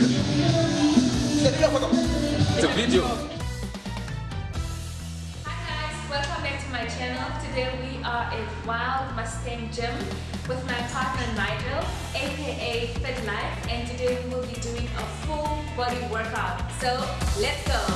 It's a video. Hi guys, welcome back to my channel. Today we are at Wild Mustang Gym with my partner Nigel, aka Fit Life, and today we will be doing a full body workout. So let's go!